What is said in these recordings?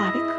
aquatic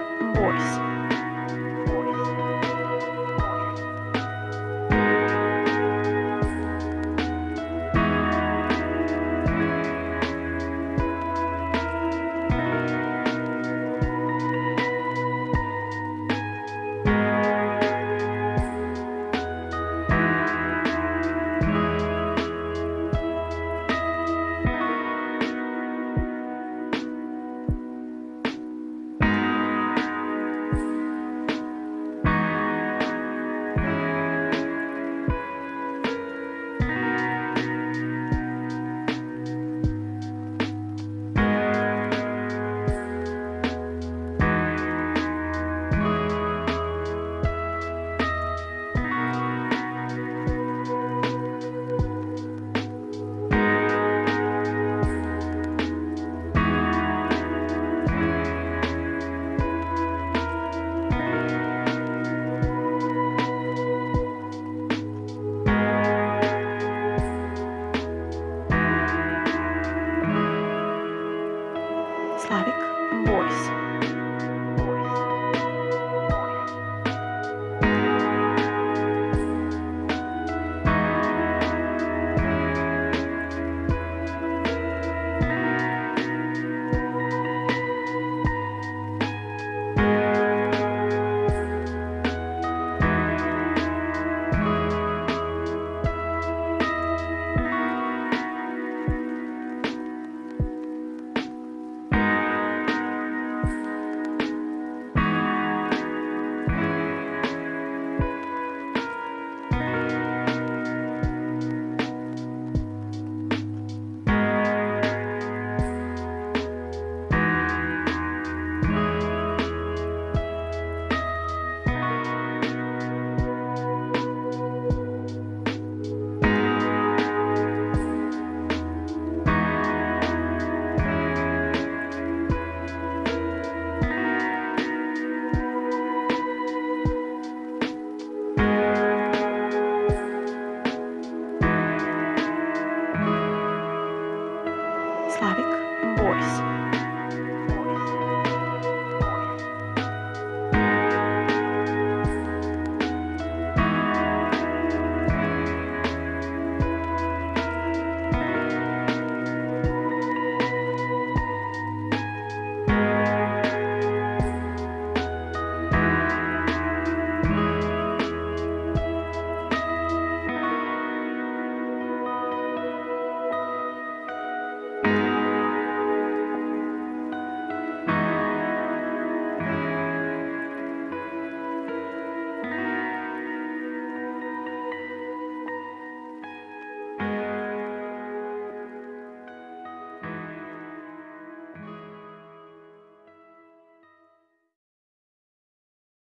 voice.